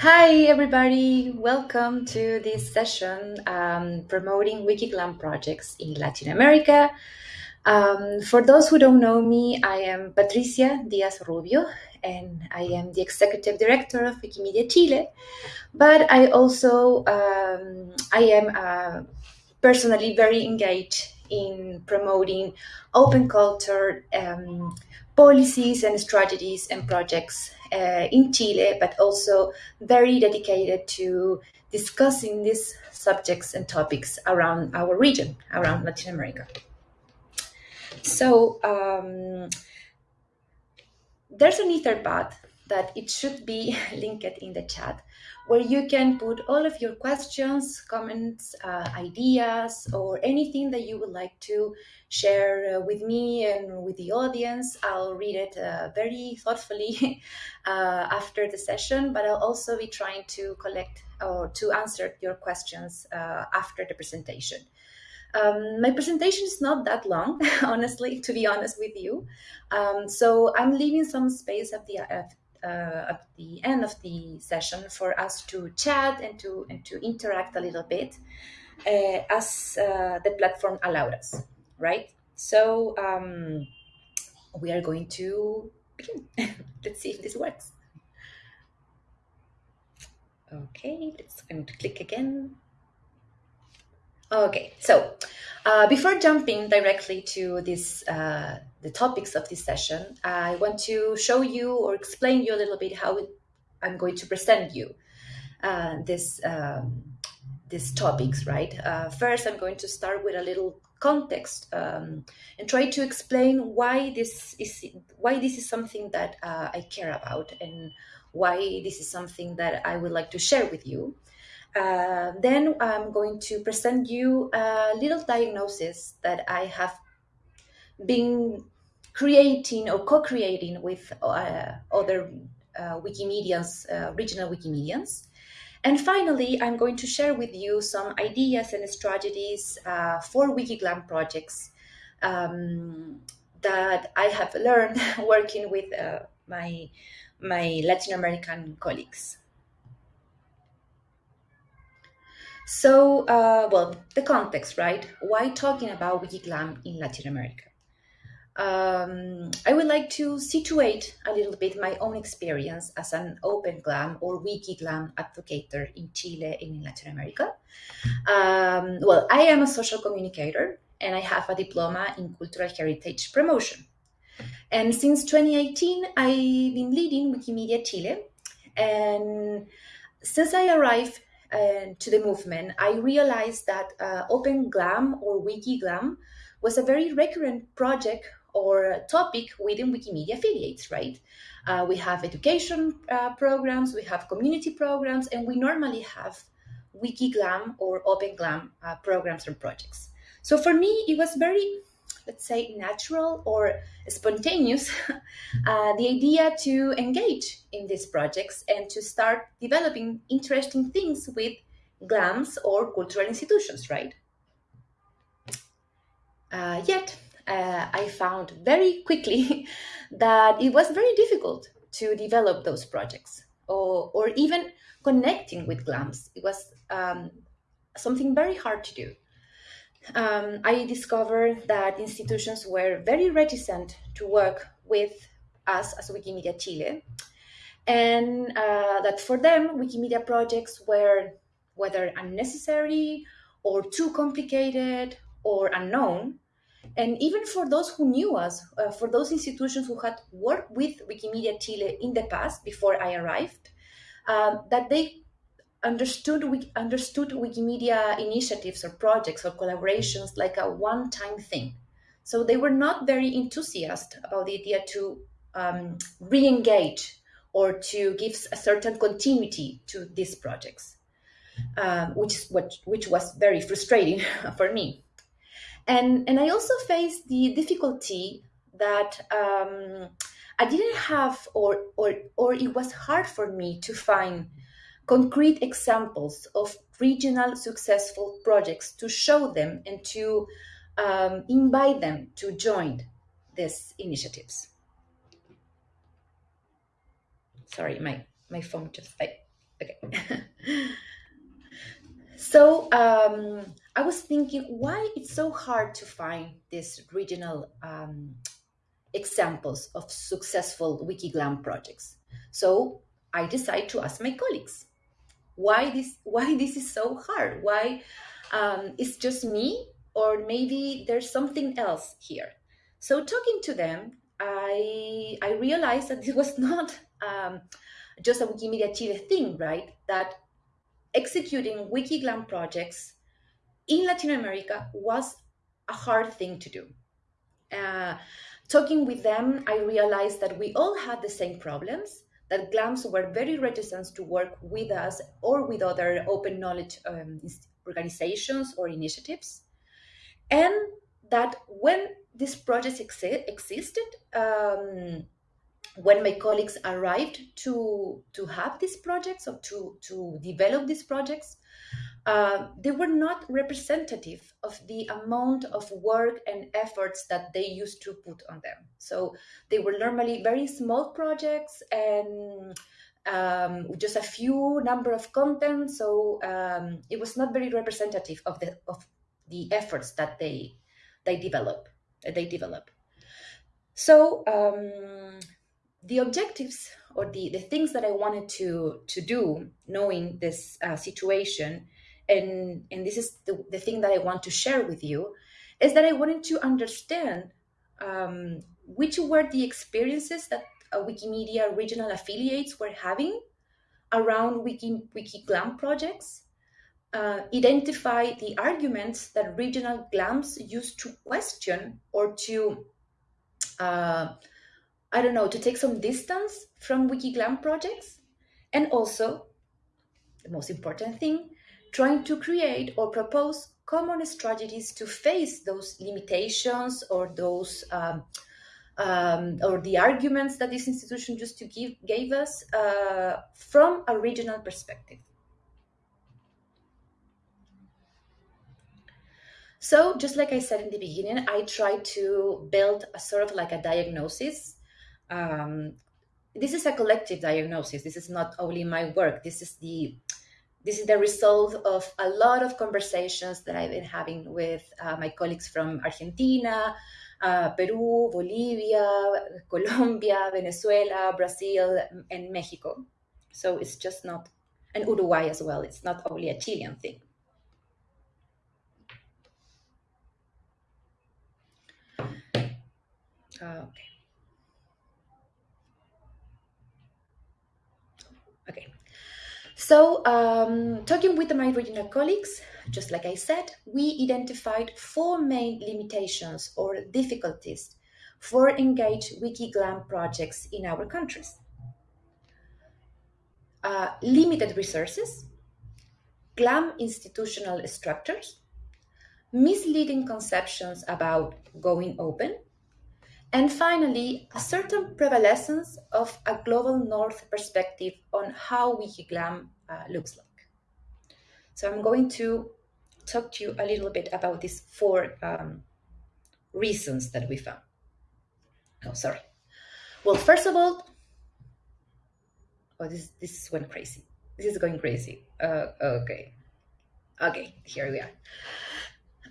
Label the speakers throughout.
Speaker 1: Hi, everybody. Welcome to this session um, promoting Wikiglam projects in Latin America. Um, for those who don't know me, I am Patricia Diaz Rubio, and I am the executive director of Wikimedia Chile. But I also um, I am uh, personally very engaged in promoting open culture um, policies and strategies and projects in Chile, but also very dedicated to discussing these subjects and topics around our region, around Latin America. So um, there's an Etherpad that it should be linked in the chat where you can put all of your questions, comments, uh, ideas, or anything that you would like to share uh, with me and with the audience. I'll read it uh, very thoughtfully uh, after the session, but I'll also be trying to collect or to answer your questions uh, after the presentation. Um, my presentation is not that long, honestly, to be honest with you. Um, so I'm leaving some space at the, uh, at the end of the session for us to chat and to and to interact a little bit uh, as uh, the platform allowed us, right? So um, we are going to begin. let's see if this works. Okay, let's going to click again. Okay, so uh, before jumping directly to this, uh, the topics of this session, I want to show you or explain you a little bit how it, I'm going to present you uh, this um, these topics. Right. Uh, first, I'm going to start with a little context um, and try to explain why this is why this is something that uh, I care about and why this is something that I would like to share with you. Uh, then I'm going to present you a little diagnosis that I have been creating or co-creating with uh, other uh, Wikimedians, uh, regional Wikimedians. And finally, I'm going to share with you some ideas and strategies uh, for Wikiglam projects um, that I have learned working with my, my Latin American colleagues. So, uh, well, the context, right? Why talking about Wikiglam in Latin America? Um, I would like to situate a little bit my own experience as an Open Glam or Wikiglam advocator in Chile and in Latin America. Um, well, I am a social communicator and I have a diploma in cultural heritage promotion. And since 2018, I've been leading Wikimedia Chile. And since I arrived uh, to the movement, I realized that uh, Open Glam or Wiki Glam was a very recurrent project or topic within Wikimedia affiliates, right? Uh, we have education uh, programs, we have community programs, and we normally have Wiki Glam or Open Glam uh, programs and projects. So for me, it was very let's say, natural or spontaneous, uh, the idea to engage in these projects and to start developing interesting things with GLAMs or cultural institutions, right? Uh, yet, uh, I found very quickly that it was very difficult to develop those projects or, or even connecting with GLAMs. It was um, something very hard to do um, I discovered that institutions were very reticent to work with us as Wikimedia Chile, and uh, that for them, Wikimedia projects were whether unnecessary or too complicated or unknown. And even for those who knew us, uh, for those institutions who had worked with Wikimedia Chile in the past before I arrived, um, that they understood we understood Wikimedia initiatives or projects or collaborations like a one-time thing. So they were not very enthusiastic about the idea to um, re-engage or to give a certain continuity to these projects, um, which what which was very frustrating for me. And and I also faced the difficulty that um, I didn't have or or or it was hard for me to find concrete examples of regional successful projects to show them and to um, invite them to join these initiatives. Sorry, my, my phone just, I, Okay. so um, I was thinking why it's so hard to find these regional um, examples of successful Wikiglam projects. So I decided to ask my colleagues why this why this is so hard. Why um, it's just me, or maybe there's something else here. So talking to them, I I realized that it was not um, just a Wikimedia Chile thing, right? That executing Wikiglam projects in Latin America was a hard thing to do. Uh, talking with them, I realized that we all had the same problems, that GLAMs were very reticent to work with us or with other open knowledge um, organizations or initiatives, and that when these projects exi- existed, um, when my colleagues arrived to to have these projects or to to develop these projects, uh, they were not representative of the amount of work and efforts that they used to put on them. So they were normally very small projects and um, just a few number of content. So um, it was not very representative of the of the efforts that they they develop that they develop. So um, the objectives or the, the things that I wanted to to do, knowing this uh, situation, and and this is the, the thing that I want to share with you, is that I wanted to understand um, which were the experiences that uh, Wikimedia regional affiliates were having around Wiki WikiGlam projects, uh, identify the arguments that regional GLAMs use to question or to, uh, I don't know, to take some distance from WikiGlam projects, and also, the most important thing, trying to create or propose common strategies to face those limitations or those um, um, or the arguments that this institution just to give gave us uh, from a regional perspective. So, just like I said in the beginning, I try to build a sort of like a diagnosis. Um, this is a collective diagnosis. This is not only my work. This is the this is the result of a lot of conversations that I've been having with uh, my colleagues from Argentina, uh, Peru, Bolivia, Colombia, Venezuela, Brazil, and Mexico. So it's just not, and Uruguay as well. It's not only a Chilean thing. Okay. So, um, talking with my regional colleagues, just like I said, we identified four main limitations or difficulties for engaged WikiGlam projects in our countries. Uh, limited resources, GLAM institutional structures, misleading conceptions about going open, and finally, a certain prevalence of a global north perspective on how Wikiglam uh, looks like. So I'm going to talk to you a little bit about these four um, reasons that we found. Oh, sorry. Well, first of all, oh, this this went crazy. This is going crazy. Uh, okay, okay, here we are.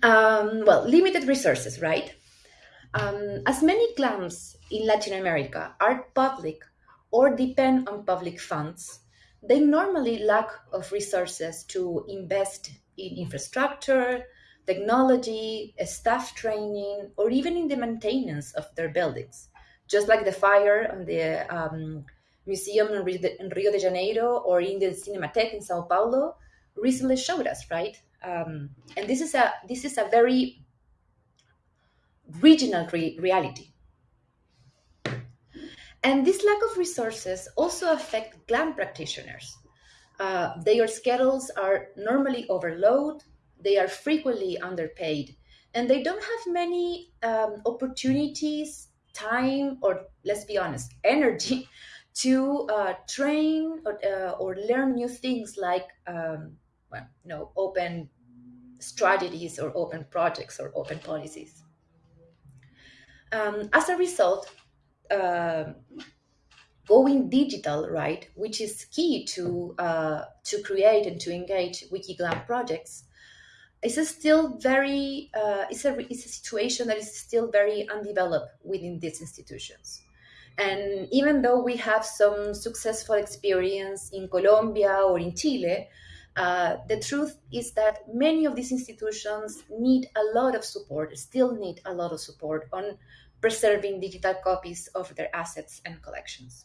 Speaker 1: Um, well, limited resources, right? Um, as many GLAMs in Latin America are public or depend on public funds, they normally lack of resources to invest in infrastructure, technology, staff training, or even in the maintenance of their buildings. Just like the fire on the um, museum in Rio de Janeiro or in the Cinematheque in Sao Paulo recently showed us, right? Um, and this is a this is a very regional re- reality. And this lack of resources also affect GLAM practitioners. Uh, their schedules are normally overloaded, they are frequently underpaid, and they don't have many um, opportunities, time, or let's be honest, energy to uh, train or, uh, or, learn new things like um, well, you know, open strategies or open projects or open policies. Um, as a result, uh, going digital, right, which is key to uh, to create and to engage WikiGlam projects, is still very uh, it's a it's a situation that is still very undeveloped within these institutions. And even though we have some successful experience in Colombia or in Chile, uh, the truth is that many of these institutions need a lot of support, still need a lot of support on preserving digital copies of their assets and collections.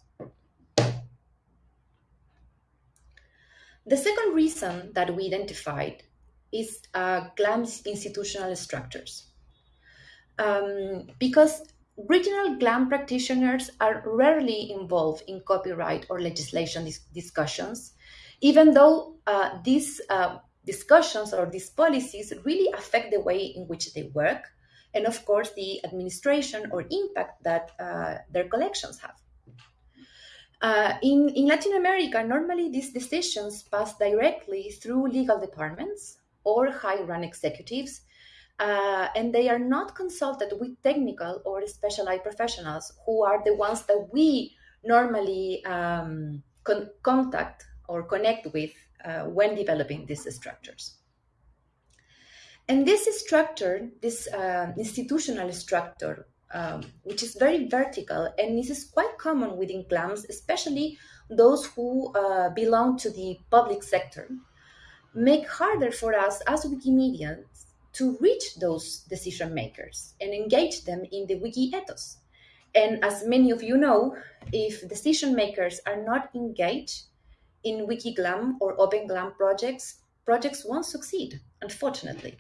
Speaker 1: The second reason that we identified is uh, GLAM's institutional structures. Um, because regional GLAM practitioners are rarely involved in copyright or legislation dis discussions, even though uh, these uh, discussions or these policies really affect the way in which they work, and of course the administration or impact that uh, their collections have. Uh, in, in Latin America, normally these decisions pass directly through legal departments or high-run executives, uh, and they are not consulted with technical or specialized professionals who are the ones that we normally um, con contact or connect with uh, when developing these structures. And this structure, this uh, institutional structure, um, which is very vertical and this is quite common within GLAMs, especially those who uh, belong to the public sector, make harder for us as Wikimedians to reach those decision makers and engage them in the wiki ethos. And as many of you know, if decision makers are not engaged in WikiGlam or OpenGlam projects, projects won't succeed, unfortunately.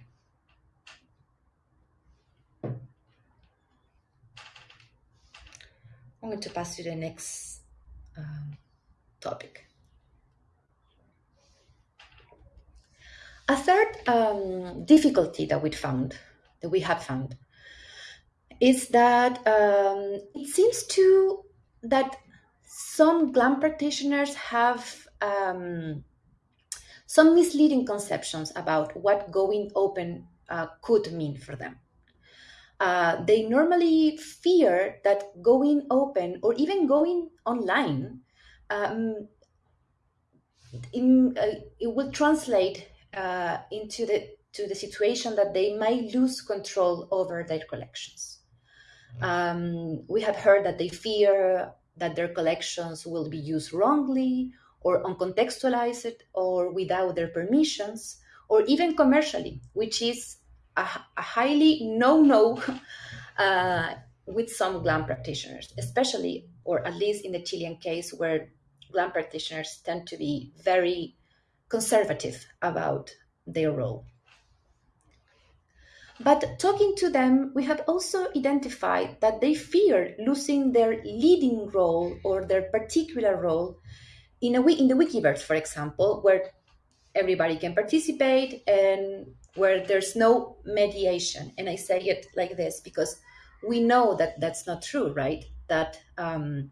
Speaker 1: I'm going to pass to the next um, topic. A third um, difficulty that we found, that we have found, is that um, it seems to that some GLAM practitioners have um, some misleading conceptions about what going open uh, could mean for them. Uh, they normally fear that going open or even going online um, in, uh, it will translate uh, into the to the situation that they might lose control over their collections. Um, we have heard that they fear that their collections will be used wrongly or uncontextualized or without their permissions or even commercially, which is a, highly no-no uh, with some GLAM practitioners, especially, or at least in the Chilean case, where GLAM practitioners tend to be very conservative about their role. But talking to them, we have also identified that they fear losing their leading role or their particular role in, a, in the Wikiverse, for example, where everybody can participate and where there's no mediation. And I say it like this because we know that that's not true, right? That um,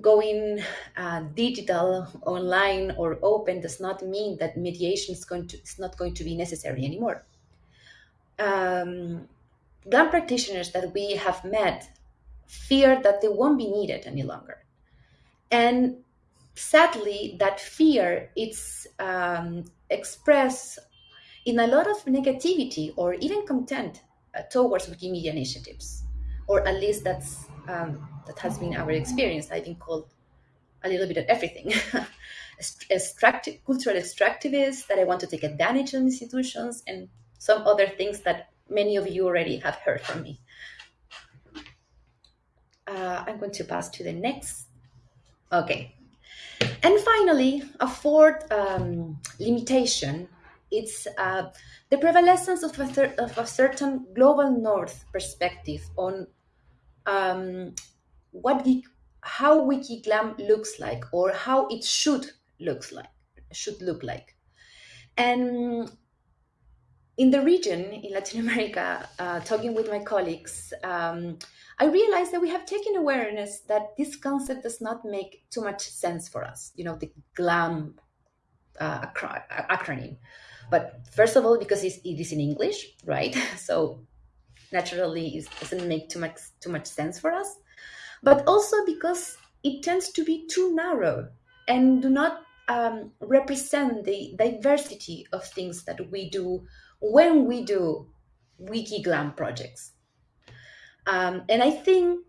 Speaker 1: going uh, digital, online, or open does not mean that mediation is going to is not going to be necessary anymore. Um, practitioners that we have met fear that they won't be needed any longer, and sadly, that fear it's um, expressed in a lot of negativity or even content uh, towards Wikimedia initiatives, or at least that's um, that has been our experience. I've been called a little bit of everything. Extractive, cultural extractivist, that I want to take advantage of institutions, and some other things that many of you already have heard from me. Uh, I'm going to pass to the next. Okay. And finally, a fourth um, limitation it's uh, the prevalence of a, of a, certain global north perspective on um, what how WikiGlam looks like or how it should looks like should look like. And in the region in Latin America, uh, talking with my colleagues, um, I realized that we have taken awareness that this concept does not make too much sense for us. You know, the GLAM uh, acronym. But first of all, because it is in English, right? So naturally, it doesn't make too much too much sense for us. but also because it tends to be too narrow and do not um, represent the diversity of things that we do when we do wiki glam projects. Um, and I think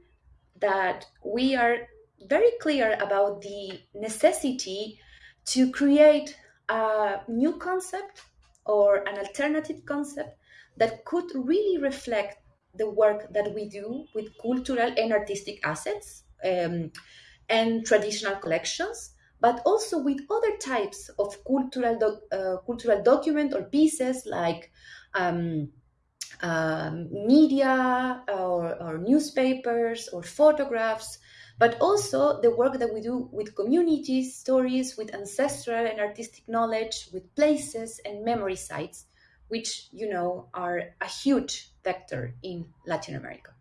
Speaker 1: that we are very clear about the necessity to create a new concept or an alternative concept that could really reflect the work that we do with cultural and artistic assets um, and traditional collections, but also with other types of cultural, doc, uh, cultural document or pieces like um, um, media or, or, newspapers or photographs, but also the work that we do with communities, stories, with ancestral and artistic knowledge, with places and memory sites, which, you know, are a huge vector in Latin America.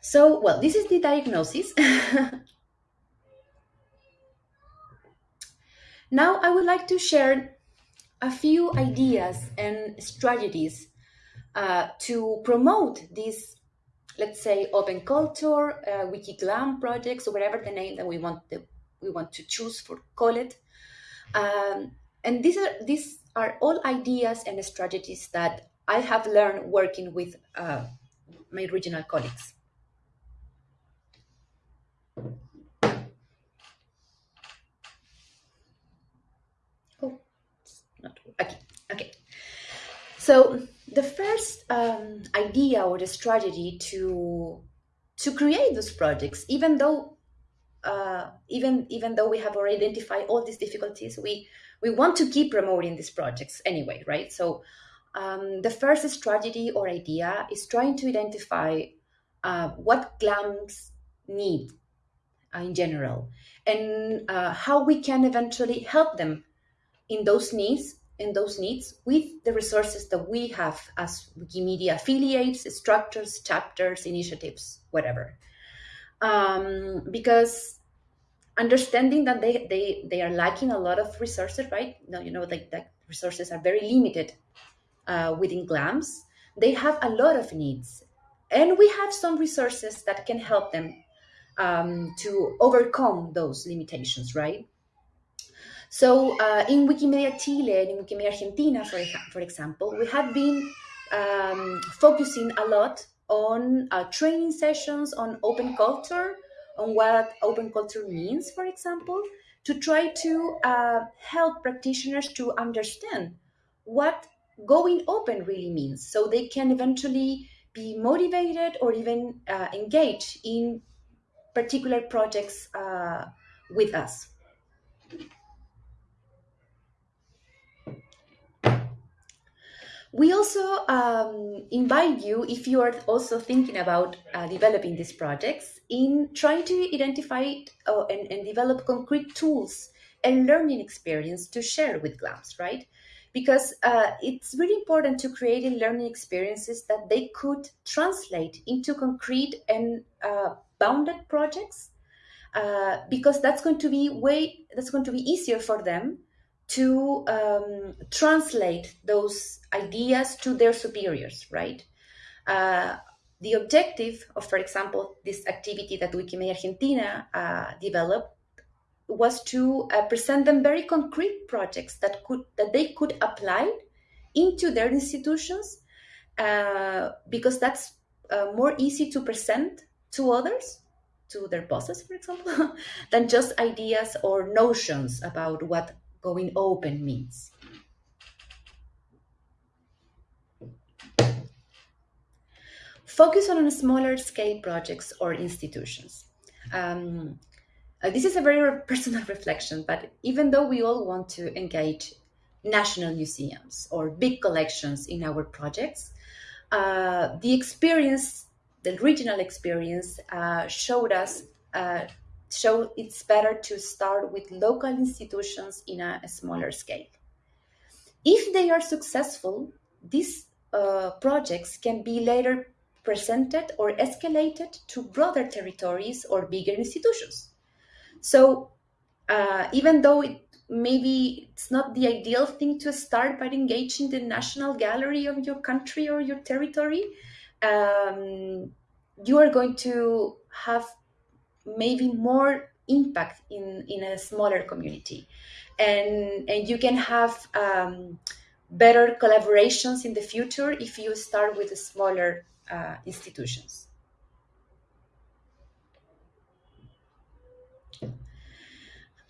Speaker 1: So, well, this is the diagnosis. now I would like to share a few ideas and strategies uh, to promote this, let's say, open culture, uh, WikiGlam projects, or whatever the name that we want the, we want to choose for call it. Um, and these are these are all ideas and strategies that I have learned working with uh, my regional colleagues. Oh, not okay. Okay. So the first um, idea or the strategy to to create those projects, even though uh, even even though we have already identified all these difficulties, we we want to keep promoting these projects anyway, right? So um, the first strategy or idea is trying to identify uh, what GLAMs need uh, in general and uh, how we can eventually help them in those needs in those needs with the resources that we have as Wikimedia affiliates, structures, chapters, initiatives, whatever. Um, because understanding that they, they, they are lacking a lot of resources, right? No, you know, like that resources are very limited uh, within GLAMS. They have a lot of needs. And we have some resources that can help them um, to overcome those limitations, right? So uh, in Wikimedia Chile and in Wikimedia Argentina, for, for example, we have been um, focusing a lot on uh, training sessions on open culture, on what open culture means, for example, to try to uh, help practitioners to understand what going open really means so they can eventually be motivated or even uh, engage in particular projects uh, with us. We also um, invite you, if you are also thinking about uh, developing these projects, in trying to identify uh, and, and, develop concrete tools and learning experience to share with GLAMS, right? Because uh, it's really important to create learning experiences that they could translate into concrete and uh, bounded projects, uh, because that's going to be way that's going to be easier for them to um, translate those ideas to their superiors, right? Uh, the objective of, for example, this activity that Wikimedia Argentina uh, developed was to uh, present them very concrete projects that could that they could apply into their institutions uh, because that's uh, more easy to present to others to their bosses for example than just ideas or notions about what going open means. Focus on smaller scale projects or institutions. Um, uh, this is a very personal reflection, but even though we all want to engage national museums or big collections in our projects, uh, the experience, the regional experience, uh, showed us uh, so it's better to start with local institutions in a, a smaller scale. If they are successful, these uh, projects can be later presented or escalated to broader territories or bigger institutions. So uh, even though it maybe it's not the ideal thing to start by engaging the national gallery of your country or your territory um, you are going to have maybe more impact in in a smaller community and and you can have um, better collaborations in the future if you start with smaller uh, institutions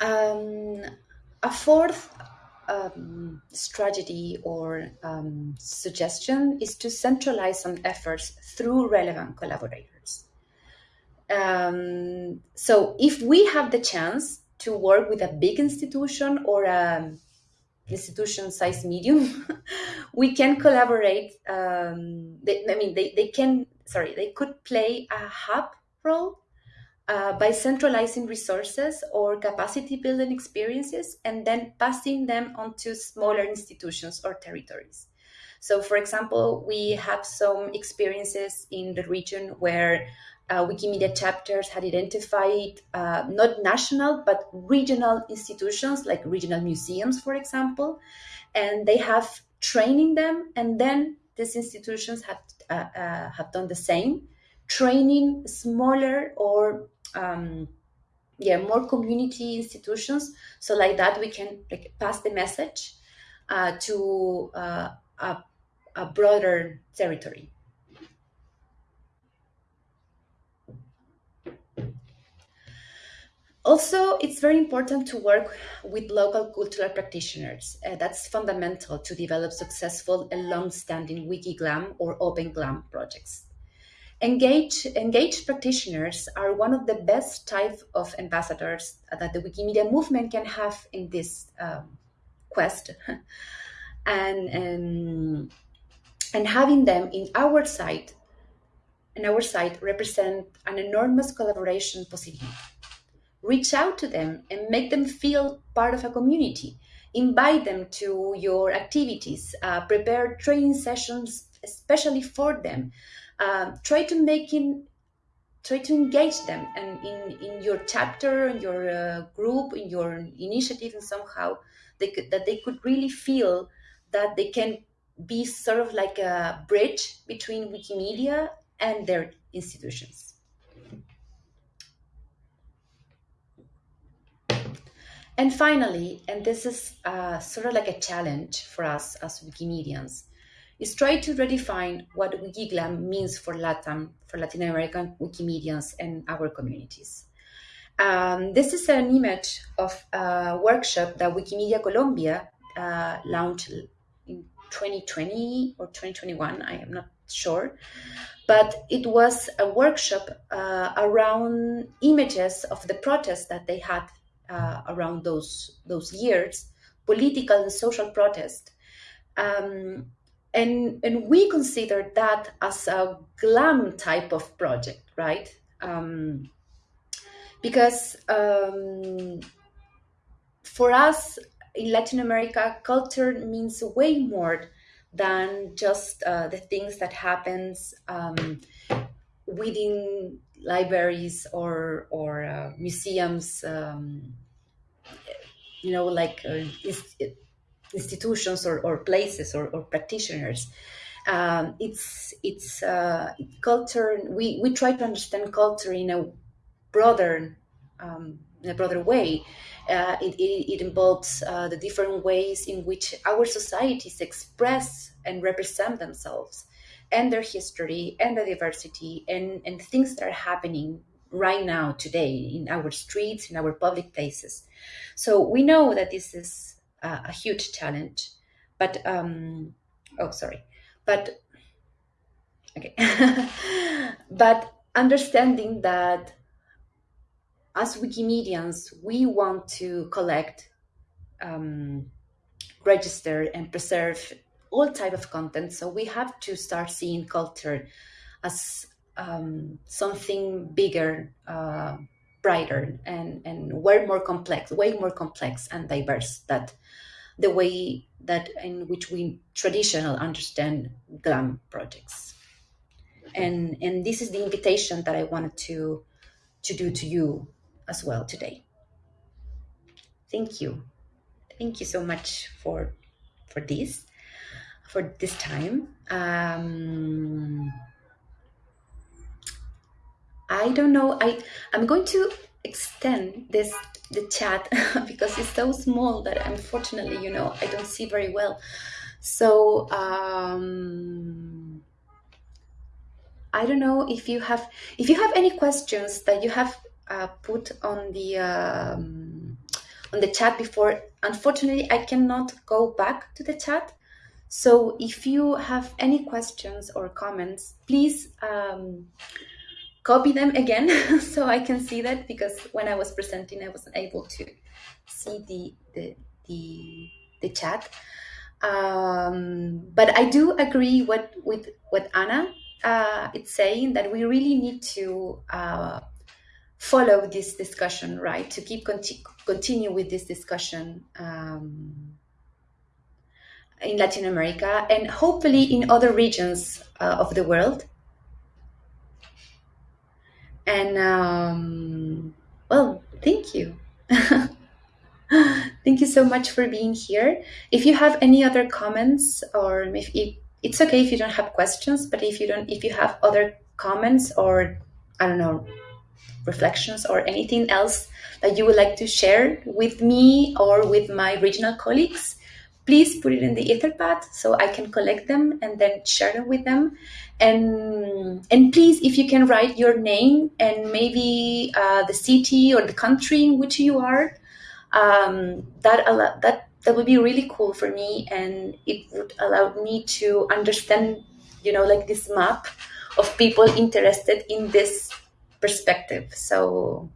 Speaker 1: um, a fourth um, strategy or um, suggestion is to centralize some efforts through relevant collaborators. Um, so if we have the chance to work with a big institution or a institution size medium, we can collaborate. Um, they, I mean, they, they can, sorry, they could play a hub role uh, by centralizing resources or capacity building experiences and then passing them on to smaller institutions or territories. So, for example, we have some experiences in the region where uh, Wikimedia chapters had identified uh, not national but regional institutions like regional museums, for example, and they have training them, and then these institutions have uh, uh have done the same, training smaller or um, yeah more community institutions so like that we can like pass the message uh, to uh, a, a broader territory also it's very important to work with local cultural practitioners uh, that's fundamental to develop successful and long-standing wikiglam or open glam projects Engaged, engaged practitioners are one of the best type of ambassadors that the Wikimedia movement can have in this um, quest. and, and, and having them in our site, in our site represent an enormous collaboration possibility. Reach out to them and make them feel part of a community. Invite them to your activities, uh, prepare training sessions especially for them um, try to make in try to engage them and in, in your chapter in your uh, group in your initiative and somehow they could, that they could really feel that they can be sort of like a bridge between wikimedia and their institutions and finally and this is uh, sort of like a challenge for us as wikimedians is try to redefine what Wikiglam means for Latin, for Latin American Wikimedians and our communities. Um, this is an image of a workshop that Wikimedia Colombia uh, launched in 2020 or 2021, I am not sure. But it was a workshop uh, around images of the protests that they had uh, around those, those years, political and social protest. Um, and and we consider that as a glam type of project right um, because um, for us in latin america culture means way more than just uh, the things that happens um, within libraries or or uh, museums um, you know like uh, institutions or, or places or, or practitioners. Um, it's it's uh, culture. We, we try to understand culture in a broader um, in a broader way. Uh, it, it, it, involves uh, the different ways in which our societies express and represent themselves and their history and the diversity and, and things that are happening right now today in our streets in our public places so we know that this is a huge challenge. But um, oh, sorry, but okay, but understanding that as Wikimedians, we want to collect, um, register, and preserve all type of content. So we have to start seeing culture as um, something bigger, uh, brighter, and and way more complex, way more complex and diverse that the way that in which we traditional understand glam projects. And and this is the invitation that i wanted to to do to you as well today. Thank you. Thank you so much for for this for this time. Um, I don't know. I I'm going to extend this the chat because it's so small that unfortunately, you know, I don't see very well. So um, I don't know if you have if you have any questions that you have uh, put on the um, on the chat before. Unfortunately, I cannot go back to the chat. So if you have any questions or comments, please um, copy them again so I can see that because when I was presenting, I wasn't able to see the the the, the chat. Um, but I do agree what with what Anna uh, it's saying that we really need to uh, follow this discussion, right? To keep conti- continue with this discussion um, in Latin America and hopefully in other regions uh, of the world. And um, well, thank you. thank you so much for being here. If you have any other comments or if, if it's okay if you don't have questions, but if you don't, if you have other comments or I don't know, reflections or anything else that you would like to share with me or with my regional colleagues, please put it in the etherpad so I can collect them and then share them with them. And and please, if you can write your name and maybe uh, the city or the country in which you are, um, that that that would be really cool for me, and it would allow me to understand, you know, like this map of people interested in this perspective. So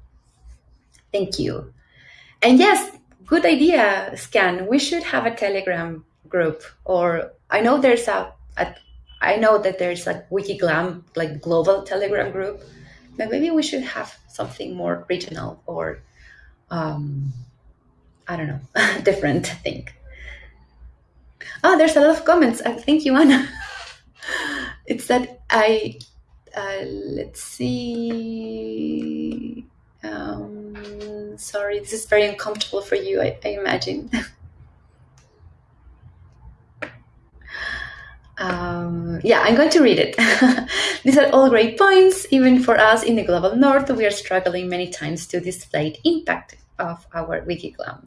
Speaker 1: thank you. And yes, good idea, Scan. We should have a Telegram group, or I know there's a, a I know that there's like Wikiglam, like global Telegram group, but maybe we should have something more regional or, um, I don't know, different thing. Oh, there's a lot of comments. Uh, thank you, Anna. it's that I uh, let's see. Um, sorry, this is very uncomfortable for you, I, I imagine. um, yeah, I'm going to read it. These are all great points. Even for us in the global north, we are struggling many times to display the impact of our Wikiglam.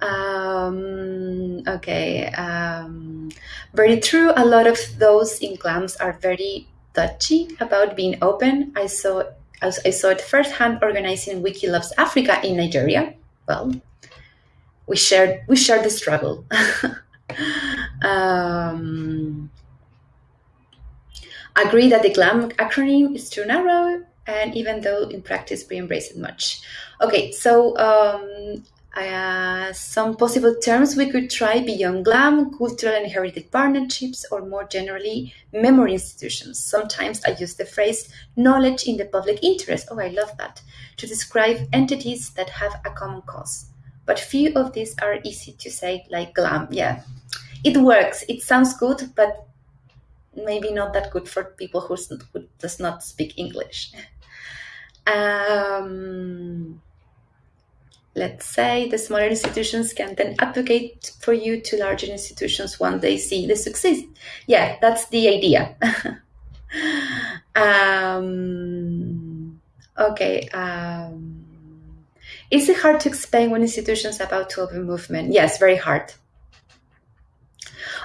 Speaker 1: Um, okay, um, very true. A lot of those in glams are very touchy about being open. I saw I saw it firsthand organizing Wiki Loves Africa in Nigeria. Well, we shared we shared the struggle. um, agree that the GLAM acronym is too narrow, and even though in practice we embrace it much. Okay, so um, uh, some possible terms we could try beyond GLAM, cultural and heritage partnerships, or more generally, memory institutions. Sometimes I use the phrase knowledge in the public interest. Oh, I love that. To describe entities that have a common cause. But few of these are easy to say, like GLAM. Yeah, it works. It sounds good, but maybe not that good for people who does not speak English. Um, let's say the smaller institutions can then advocate for you to larger institutions when they see the success. Yeah, that's the idea. um, okay. Um, is it hard to explain when institutions about to open movement? Yes, very hard.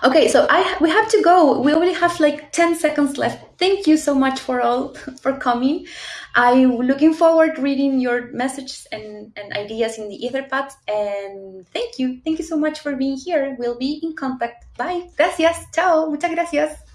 Speaker 1: Okay, so I we have to go. We only have like 10 seconds left. Thank you so much for all for coming. I'm looking forward reading your messages and, and ideas in the Etherpad. And thank you. Thank you so much for being here. We'll be in contact. Bye. Gracias. Chao. Muchas gracias.